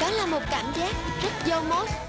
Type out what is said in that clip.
Đó là một cảm giác rất vô mốt.